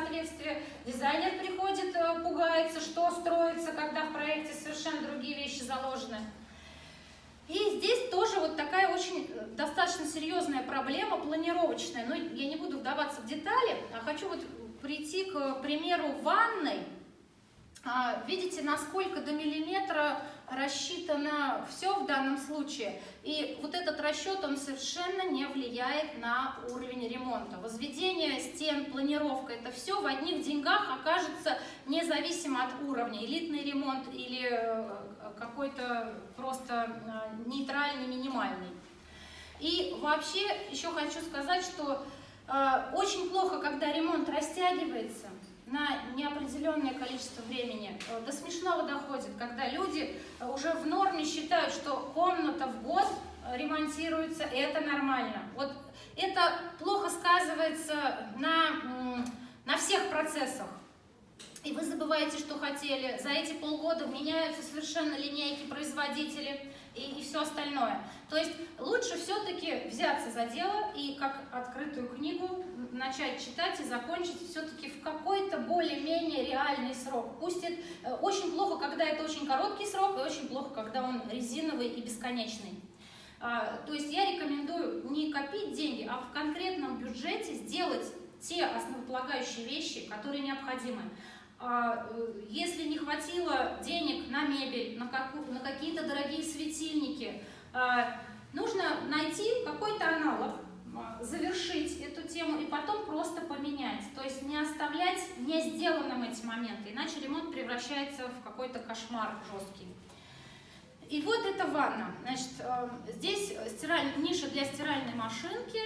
несоответствие, дизайнер приходит, э, пугается, что строится, когда в проекте совершенно другие вещи заложены. И здесь тоже вот такая очень э, достаточно серьезная проблема планировочная. Но я не буду вдаваться в детали, а хочу вот прийти к примеру ванной. А, видите, насколько до миллиметра рассчитано все в данном случае. И вот этот расчет, он совершенно не влияет на уровень ремонта. Возведение стен, планировка, это все в одних деньгах окажется независимо от уровня. Элитный ремонт или э, какой-то просто э, нейтральный, минимальный. И вообще еще хочу сказать, что э, очень плохо, когда ремонт растягивается на неопределенное количество времени. Э, до смешного доходит, когда люди э, уже в норме считают, что комната в год э, ремонтируется, и это нормально. Вот это плохо сказывается на, на всех процессах. И вы забываете, что хотели. За эти полгода меняются совершенно линейки производителей и, и все остальное. То есть лучше все-таки взяться за дело и как открытую книгу начать читать и закончить все-таки в какой-то более-менее реальный срок. Пусть это э, очень плохо, когда это очень короткий срок, и очень плохо, когда он резиновый и бесконечный. А, то есть я рекомендую не копить деньги, а в конкретном бюджете сделать те основополагающие вещи, которые необходимы. А, э, если не хватило денег на мебель, на, на какие-то дорогие светильники, а, нужно найти какой-то аналог, завершить эту тему и потом просто поменять. То есть не оставлять не сделанным эти моменты, иначе ремонт превращается в какой-то кошмар жесткий. И вот эта ванна. Значит, э, здесь стираль... ниша для стиральной машинки,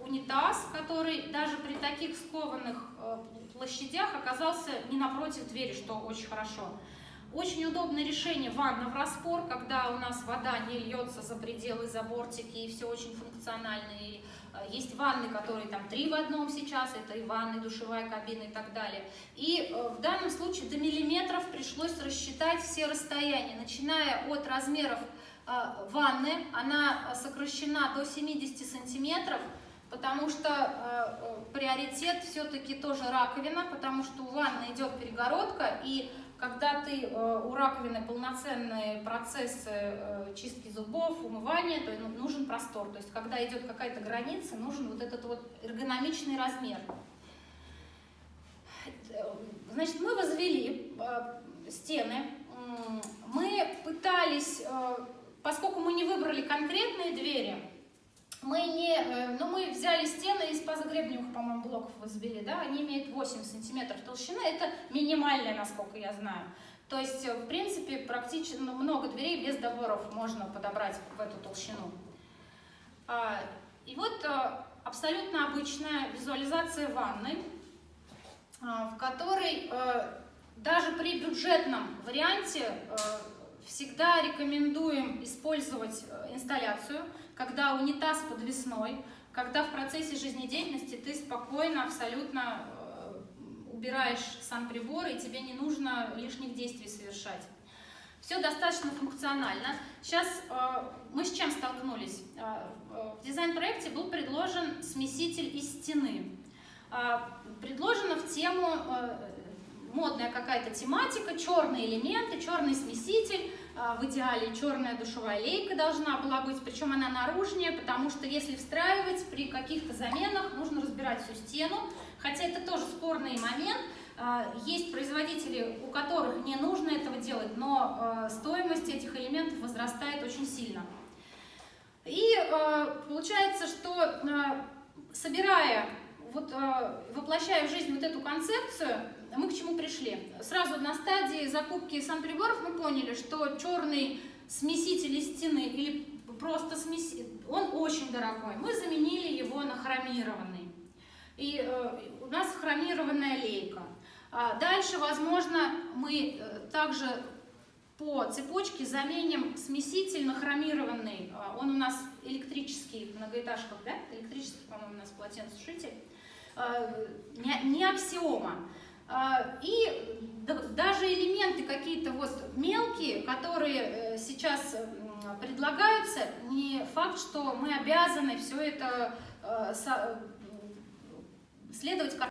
унитаз, который даже при таких скованных э, площадях оказался не напротив двери, что очень хорошо. Очень удобное решение ванна в распор, когда у нас вода не льется за пределы, за бортики, и все очень функционально. И э, есть ванны, которые там три в одном сейчас, это и ванны, душевая кабина и так далее. И э, в данном случае до миллиметров пришлось рассчитать все расстояния, начиная от размеров ванны, она сокращена до 70 сантиметров, потому что э, э, приоритет все-таки тоже раковина, потому что у ванны идет перегородка, и когда ты э, у раковины полноценные процессы э, чистки зубов, умывания, то нужен простор. То есть когда идет какая-то граница, нужен вот этот вот эргономичный размер. Значит, мы возвели э, стены, мы пытались, поскольку мы не выбрали конкретные двери, мы не, э, ну мы взяли стены из позагребневых, по-моему, блоков возвели, да, они имеют 8 сантиметров толщины, это минимальная, насколько я знаю. То есть, э, в принципе, практически ну, много дверей без доборов можно подобрать в эту толщину. А, и вот э, абсолютно обычная визуализация ванны, в которой даже при бюджетном варианте всегда рекомендуем использовать инсталляцию, когда унитаз подвесной, когда в процессе жизнедеятельности ты спокойно, абсолютно э, убираешь сам прибор, и тебе не нужно лишних действий совершать. Все достаточно функционально. Сейчас э, мы с чем столкнулись? Э, в дизайн-проекте был предложен смеситель из стены. Э, предложено в тему э, модная какая-то тематика, черные элементы, черный смеситель. А, в идеале черная душевая лейка должна была быть, причем она наружнее, потому что если встраивать при каких-то заменах, нужно разбирать всю стену, хотя это тоже спорный момент. А, есть производители, у которых не нужно этого делать, но а, стоимость этих элементов возрастает очень сильно. И получается, что собирая, вот, воплощая в жизнь вот эту концепцию, мы к чему пришли? Сразу на стадии закупки санприборов мы поняли, что черный смеситель из стены или просто смеситель, он очень дорогой. Мы заменили его на хромированный. И э, у нас хромированная лейка. А дальше, возможно, мы э, также по цепочке заменим смеситель на хромированный. А, он у нас электрический в многоэтажках, да? Электрический, по-моему, у нас полотенцесушитель. А, не, аксиома. А, и даже элементы какие-то вот мелкие, которые э, сейчас предлагаются, не факт, что мы обязаны все это э, следовать